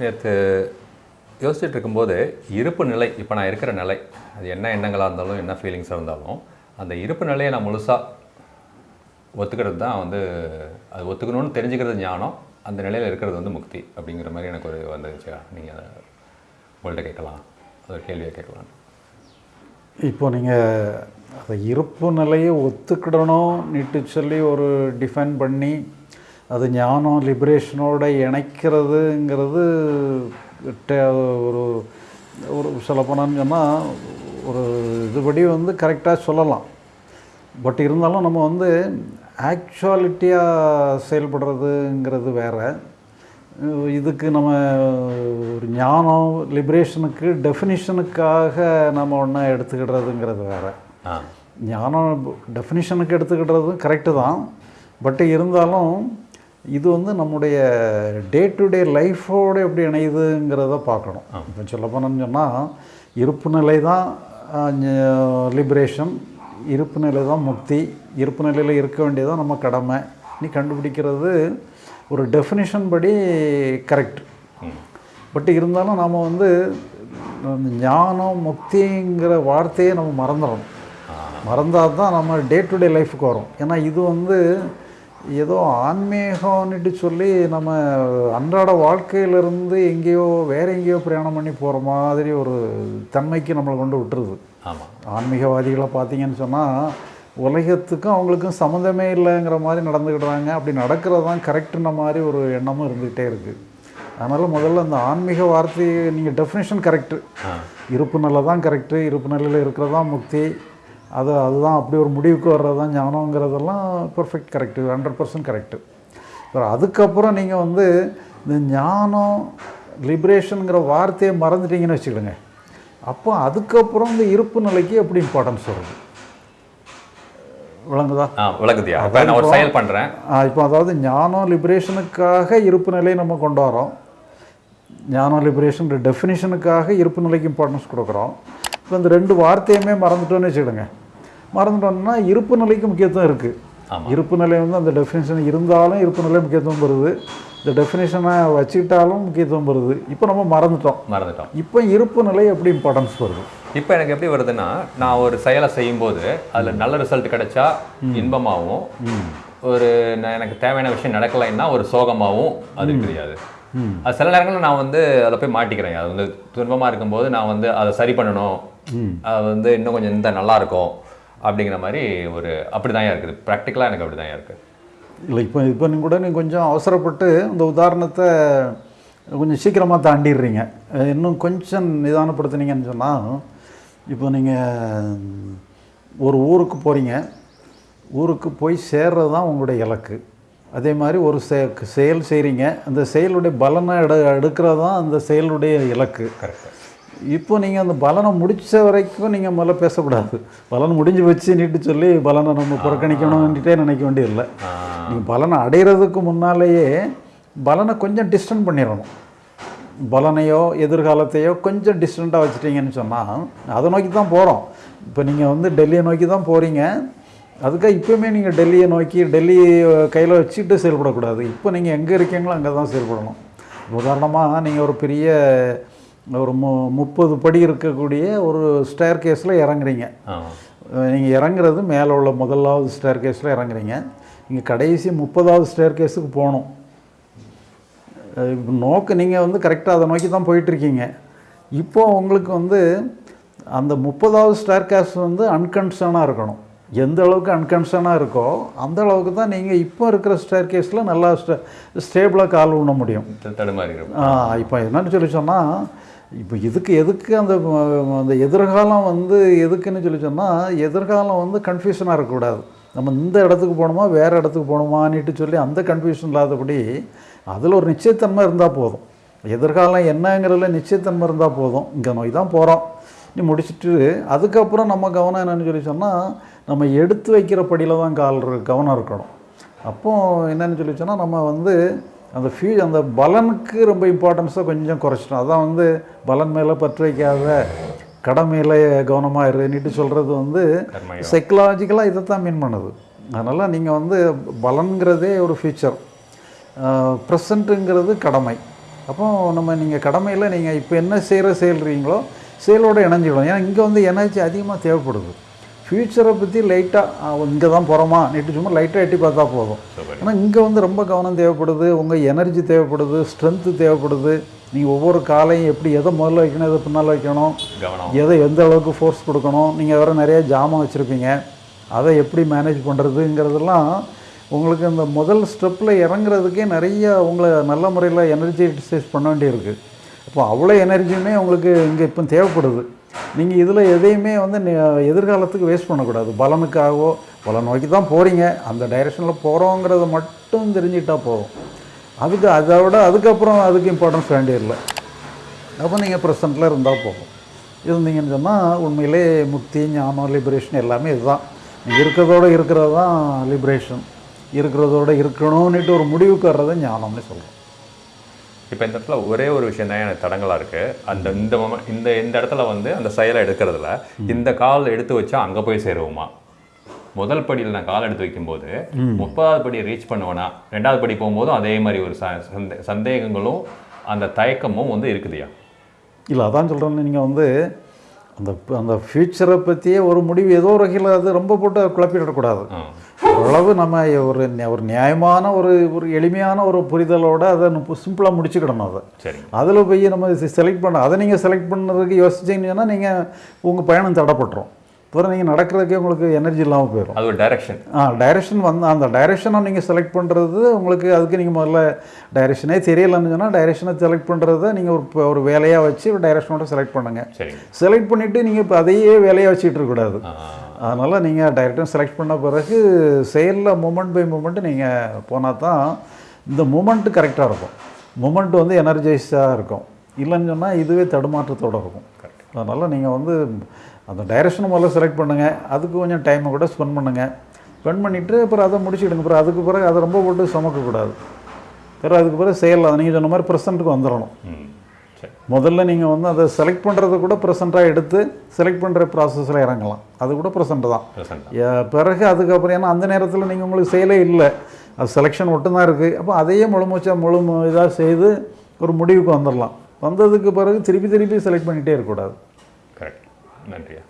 நேற்று யோசிச்சுட்டு இருக்கும்போது இருப்பு நிலை இப்போ நான் இருக்கிற நிலை அது என்ன எண்ணங்களாக இருந்தாலும் என்ன ஃபீலிங்ஸாக இருந்தாலும் அந்த இருப்பு நிலையை நான் முழுசாக ஒத்துக்கிறது தான் வந்து அது ஒத்துக்கணும்னு தெரிஞ்சுக்கிறது ஞானம் அந்த நிலையில் இருக்கிறது வந்து முக்தி அப்படிங்கிற மாதிரி எனக்கு ஒரு வந்துச்சு நீங்கள் அதை உங்கள்கிட்ட கேட்கலாம். அது ஒரு கேள்வியை கேட்கலாம் இப்போ நீங்கள் அந்த இருப்பு நிலையை ஒத்துக்கிடணும் நீட்டு சொல்லி ஒரு டிஃபைன் பண்ணி அது ஞானம் லிபரேஷனோட இணைக்கிறதுங்கிறது ஒரு ஒரு சொல்ல போனான்னு சொன்னால் ஒரு இதுபடி வந்து கரெக்டாக சொல்லலாம். பட் இருந்தாலும் நம்ம வந்து ஆக்சுவாலிட்டியாக செயல்படுறதுங்கிறது வேற. இதுக்கு நம்ம ஒரு ஞானம் லிபரேஷனுக்கு டெஃபினிஷனுக்காக நம்ம ஒன்றா எடுத்துக்கிடுறதுங்கிறது வேற. ஞானம் டெஃபினிஷனுக்கு எடுத்துக்கிடுறது கரெக்டு தான். பட் இருந்தாலும் இது வந்து நம்முடைய டே டு டே லைஃபோடு எப்படி இணையுதுங்கிறத பார்க்கணும். இப்போ சொல்ல போனோம்னு சொன்னால் இருப்பு நிலை தான் லிபரேஷன் இருப்பு நிலை தான் முக்தி இருப்பு நிலையில் இருக்க வேண்டியதான் நம்ம கடமை. நீ கண்டுபிடிக்கிறது ஒரு டெஃபினிஷன் படி கரெக்ட் பட் இருந்தாலும் நாம் வந்து ஞானம் முக்திங்கிற வார்த்தையை நம்ம மறந்துடணும் மறந்தால் தான் நம்ம டே டு டே லைஃபுக்கு வரும். ஏன்னா இது வந்து ஏதோ ஆன்மீகம்னுட்டு சொல்லி நம்ம அன்றாட வாழ்க்கையிலிருந்து எங்கேயோ வேற எங்கேயோ பிரயாணம் பண்ணி போகிற மாதிரி ஒரு தன்மைக்கு நம்மளை கொண்டு விட்டுருது. ஆமாம் ஆன்மீகவாதிகளை பார்த்தீங்கன்னு சொன்னால் உலகத்துக்கும் அவங்களுக்கும் சம்மந்தமே இல்லைங்கிற மாதிரி நடந்துக்கிடுறாங்க. அப்படி நடக்கிறது தான் கரெக்டுன மாதிரி ஒரு எண்ணமும் இருந்துக்கிட்டே இருக்குது அதனால் முதல்ல அந்த ஆன்மீக வார்த்தையை நீங்கள் டெஃபினேஷன் கரெக்டு இருப்பு நிலை தான் கரெக்டு இருப்பு நிலையில் இருக்கிறது தான் முக்தி. அது அதுதான் அப்படி ஒரு முடிவுக்கு வர்றது தான் ஞானங்கிறதெல்லாம் perfect correct hundred percent correct அப்புறம் அதுக்கப்புறம் நீங்கள் வந்து இந்த ஞானம் லிபரேஷனுங்கிற வார்த்தையை மறந்துட்டீங்கன்னு வச்சுக்கிடுங்க அப்போ அதுக்கப்புறம் இந்த இருப்பு நிலைக்கு எப்படி இம்பார்ட்டன்ஸ் வருது? விளங்குதா? இப்போ நான் ஒரு செயல் பண்ணுறேன் இப்போ அதாவது ஞானம் லிபரேஷனுக்காக இருப்பு நிலையை நம்ம கொண்டு வரோம். ஞானம் லிபரேஷன் டெஃபினிஷனுக்காக இருப்பு நிலைக்கு இம்பார்ட்டன்ஸ் கொடுக்குறோம். இப்போ இந்த ரெண்டு வார்த்தையுமே மறந்துட்டோன்னு வச்சுக்கிடுங்க மறந்துட்டோம்னா இருப்பு நிலைக்கு முக்கியத்துவம் இருக்குது. இருப்பு நிலை வந்து அந்த டெஃபினிஷன் இருந்தாலும் இருப்பு நிலை முக்கியத்துவம் வருது இந்த டெஃபினேஷனை வச்சுக்கிட்டாலும் முக்கியத்துவம் வருது இப்போ நம்ம மறந்துட்டோம். மறந்துட்டோம். இப்போ இருப்பு நிலை எப்படி இம்பார்ட்டன்ஸ் வருது இப்போ எனக்கு எப்படி வருதுன்னா நான் ஒரு செயலை செய்யும்போது அதில் நல்ல ரிசல்ட் கிடைச்சா இன்பமாகவும் ஒரு எனக்கு தேவையான விஷயம் நடக்கலைன்னா ஒரு சோகமாகவும் அது தெரியாது அது சில நேரங்களில் நான் வந்து அதில் போய் மாட்டிக்கிறேன். அது வந்து துன்பமாக இருக்கும்போது நான் வந்து அதை சரி பண்ணணும். அது வந்து இன்னும் கொஞ்சம் இந்த நல்லா இருக்கும் அப்படிங்கிற மாதிரி ஒரு அப்படி தான் இருக்குது ப்ராக்டிக்கலாக எனக்கு அப்படி தான் இருக்குது இல்லை இப்போ இப்போ நீங்கள் கூட நீங்கள் கொஞ்சம் அவசரப்பட்டு இந்த உதாரணத்தை கொஞ்சம் சீக்கிரமாக தாண்டிடுறீங்க. இன்னும் கொஞ்சம் நிதானப்படுத்துனீங்கன்னு சொன்னால் இப்போ நீங்கள் ஒரு ஊருக்கு போகிறீங்க ஊருக்கு போய் சேர்றது தான் உங்களுடைய இலக்கு. அதே மாதிரி ஒரு செ செயல் செய்கிறீங்க அந்த செயலுடைய பலனை எடு எடுக்கிறது தான் அந்த செயலுடைய இலக்கு. கரெக்ட் இப்போ நீங்கள் அந்த பலனை முடிச்ச வரைக்கும் நீங்கள் முதல்ல பேசக்கூடாது. பலன் முடிஞ்சு வச்சு நீட்டு சொல்லி பலனை நம்ம புறக்கணிக்கணும்னுட்டே நினைக்க வேண்டியதில்லை. நீங்கள் பலனை அடையிறதுக்கு முன்னாலேயே பலனை கொஞ்சம் டிஸ்டன்ட் பண்ணிடணும். பலனையோ எதிர்காலத்தையோ கொஞ்சம் டிஸ்டண்ட்டாக வச்சுட்டீங்கன்னு சொன்னால் அதை நோக்கி தான் போகிறோம் இப்போ நீங்கள் வந்து டெல்லியை நோக்கி தான் போகிறீங்க அதுக்காக இப்போயுமே நீங்கள் டெல்லியை நோக்கி டெல்லி கையில் வச்சுட்டு செயல்படக்கூடாது. இப்போ நீங்கள் எங்கே இருக்கீங்களோ அங்கே தான் செயல்படணும். உதாரணமாக நீங்கள் ஒரு பெரிய ஒரு மு முப்பது படி இருக்கக்கூடிய ஒரு ஸ்டேர் கேஸில் இறங்குறீங்க. நீங்கள் இறங்குறது மேலே உள்ள முதலாவது ஸ்டேர் கேஸில் இறங்குறீங்க. இங்கே கடைசி முப்பதாவது ஸ்டேர் கேஸுக்கு போகணும். நோக்கு நீங்கள் வந்து கரெக்டாக அதை நோக்கி தான் போயிட்டுருக்கீங்க. இப்போ உங்களுக்கு வந்து அந்த முப்பதாவது ஸ்டேர் கேஸ் வந்து அன்கன்சர்னாக இருக்கணும். எந்த அளவுக்கு அன்கன்சர்னாக இருக்கோ அந்த அளவுக்கு தான் நீங்கள் இப்போ இருக்கிற ஸ்டேர் கேஸில் நல்லா ஸ்டே ஸ்டேபிளாக கால் ஊன முடியும். தடுமாறி இருக்கும் இப்போ என்னன்னு சொல்லி சொன்னால் இப்போ இதுக்கு எதுக்கு அந்த அந்த எதிர்காலம் வந்து எதுக்குன்னு சொல்லி சொன்னால் எதிர்காலம் வந்து கன்ஃபியூஷனாக இருக்கக்கூடாது. நம்ம இந்த இடத்துக்கு போகணுமா வேறு இடத்துக்கு போகணுமான்னுட்டு சொல்லி அந்த கன்ஃபியூஷன் இல்லாதபடி அதில் ஒரு நிச்சயத்தன்மை இருந்தால் போதும். எதிர்காலம் என்னங்கிறதுல நிச்சயத்தன்மை இருந்தால் போதும். இங்கே நோய் தான் போகிறோம் நீ முடிச்சுட்டு அதுக்கப்புறம் நம்ம கவனம் என்னன்னு சொல்லி சொன்னால் நம்ம எடுத்து வைக்கிற படியில் தான் கால் கவனம் இருக்கணும். அப்போ என்னன்னு சொல்லி சொன்னால் நம்ம வந்து அந்த ஃபியூ அந்த பலனுக்கு ரொம்ப இம்பார்ட்டன்ஸை கொஞ்சம் குறைச்சிட்டோம். அதான் வந்து பலன் மேலே பற்று வைக்காத கடமையில் கவனமாக இருன்னுட்டு சொல்கிறது வந்து. சைக்கலாஜிக்கலாக இதை தான் மீன் பண்ணுது. அதனால் நீங்கள் வந்து பலன்கிறதே ஒரு ஃபியூச்சர் ப்ரெசண்ட்டுங்கிறது கடமை. அப்போ நம்ம நீங்கள் கடமையில் நீங்கள் இப்போ என்ன செய்கிற செயல்றீங்களோ செயலோட இணைஞ்சிடும் ஏன்னா இங்கே வந்து எனர்ஜி அதிகமாக தேவைப்படுது. ஃப்யூச்சரை பற்றி லைட்டாக இங்கே தான் போகிறோமா நீட்டு சும்மா லைட்டாக எட்டி பார்த்தா போதும். ஆனால் இங்கே வந்து ரொம்ப கவனம் தேவைப்படுது உங்கள் எனர்ஜி தேவைப்படுது ஸ்ட்ரென்த்து தேவைப்படுது. நீங்கள் ஒவ்வொரு காலையும் எப்படி எதை முதல்ல வைக்கணும் எதை பின்னால் வைக்கணும் எதை எந்த அளவுக்கு ஃபோர்ஸ் கொடுக்கணும் நீங்கள் வேறு நிறைய ஜாமான் வச்சுருப்பீங்க. அதை எப்படி மேனேஜ் பண்ணுறதுங்கிறதெல்லாம் உங்களுக்கு இந்த முதல் ஸ்டெப்பில் இறங்குறதுக்கே நிறைய உங்களை நல்ல முறையில் எனர்ஜி எக்ஸசைஸ் பண்ண வேண்டியிருக்கு. அப்போ அவ்வளோ எனர்ஜியுமே உங்களுக்கு இங்கே இப்போ தேவைப்படுது. நீங்கள் இதில் எதையுமே வந்து எதிர்காலத்துக்கு வேஸ்ட் பண்ணக்கூடாது. பலனுக்காகவோ பலன் நோக்கி தான் போகிறீங்க அந்த டைரெக்ஷனில் போகிறோங்கிறத மட்டும் தெரிஞ்சுக்கிட்டால் போதும். அதுக்கு அதை விட அதுக்கப்புறம் அதுக்கு இம்பார்ட்டன்ஸ் வேண்டியதில்லை அப்போ நீங்கள் ப்ரெசண்ட்டில் இருந்தால் போதும். இருந்தீங்கன்னு சொன்னால் உண்மையிலே முக்தி ஞானம் லிபரேஷன் எல்லாமே இதுதான். இருக்கிறதோடு இருக்கிறதோட இருக்கிறது தான் லிபரேஷன் இருக்கிறதோட இருக்கணும்னுட்டு ஒரு முடிவுக்கு வர்றது ஞானம்னு சொல்கிறோம் இப்போ இந்த இடத்துல ஒரே ஒரு விஷயம் தான் எனக்கு தடங்கலாக இருக்கு. அந்த இந்த இந்த இந்த இடத்துல வந்து அந்த செயலை எடுக்கிறதுல இந்த கால் எடுத்து வச்சா அங்கே போய் சேருவோமா? முதல் படியில் நான் கால் எடுத்து வைக்கும்போது முப்பதாவது படியை ரீச் பண்ணுவேனா? ரெண்டாவது படி போகும்போதும் அதே மாதிரி ஒரு சந்தே- சந்தேகங்களும் அந்த தயக்கமும் வந்து இருக்குதுயா? இல்லை அதான் சொல்கிறேன்னு நீங்கள் வந்து அந்த அந்த ஃப்யூச்சரை பற்றியே ஒரு முடிவு ஏதோ ஒரு வகையில் அது ரொம்ப போட்டு குழப்பிடக்கூடாது. ஓரளவு நம்ம ஒரு ஒரு நியாயமான ஒரு ஒரு எளிமையான ஒரு புரிதலோட அதை சிம்பிளாக முடிச்சுக்கிடணும் அதை. சரி அதில் போய் நம்ம செலக்ட் பண்ண அதை நீங்கள் செலக்ட் பண்ணுறதுக்கு யோசிச்சிங்கன்னா நீங்கள் உங்கள் பயணம் தடப்பட்டுரும். அப்புறம் நீங்கள் நடக்கிறதுக்கே உங்களுக்கு எனர்ஜி இல்லாமல் போயிடும் அது ஒரு டைரக்ஷன் ஆ டைரெக்ஷன் வந்து அந்த டைரெக்ஷனை நீங்கள் செலக்ட் பண்ணுறது உங்களுக்கு அதுக்கு நீங்கள் முதல்ல டைரெக்ஷனே தெரியலன்னு சொன்னால் டைரெக்ஷனை செலக்ட் பண்ணுறத நீங்கள் ஒரு ஒரு வேலையாக வச்சு ஒரு டைரெக்ஷனோட செலக்ட் பண்ணுங்கள் சரிங்க. செலக்ட் பண்ணிவிட்டு நீங்கள் இப்போ அதையே வேலையாக வச்சுட்டு இருக்கக்கூடாது அதனால் நீங்கள் டைரக்டாக செலக்ட் பண்ண பிறகு செயலில் மூமெண்ட் பை மூமெண்ட் நீங்கள் போனால் தான் இந்த மூமெண்ட்டு கரெக்டாக இருக்கும். மூமெண்ட் வந்து எனர்ஜைஸாக இருக்கும். இல்லைன்னு சொன்னால் இதுவே தடுமாற்றத்தோடு இருக்கும். அதனால் நீங்கள் வந்து அந்த டைரக்ஷன் முதல்ல செலக்ட் பண்ணுங்கள் அதுக்கு கொஞ்சம் டைமை கூட ஸ்பெண்ட் பண்ணுங்கள் ஸ்பெண்ட் பண்ணிவிட்டு அப்புறம் அதை முடிச்சுக்கிடுங்க. அப்புறம் அதுக்கு பிறகு அதை ரொம்ப போட்டு சுமக்கக்கூடாது. பிறகு அதுக்கு பிறகு செயல் நீங்கள் சொன்ன மாதிரி ப்ரெசண்ட்டுக்கு வந்துடணும். முதல்ல நீங்கள் வந்து அதை செலக்ட் பண்ணுறது கூட ப்ரெசண்ட்டாக எடுத்து செலக்ட் பண்ணுற ப்ராசஸில் இறங்கலாம். அது கூட ப்ரெசண்ட் தான். பிறகு அதுக்கப்புறம் ஏன்னா அந்த நேரத்தில் நீங்கள் உங்களுக்கு செயலே இல்லை. அது செலெக்ஷன் மட்டும்தான் இருக்குது அப்போ அதையே முழு மூச்சா முழு இதாக செய்து ஒரு முடிவுக்கு வந்துடலாம் வந்ததுக்கு பிறகு திருப்பி திருப்பி செலக்ட் பண்ணிகிட்டே இருக்கக்கூடாது. கரெக்ட் நன்றியா.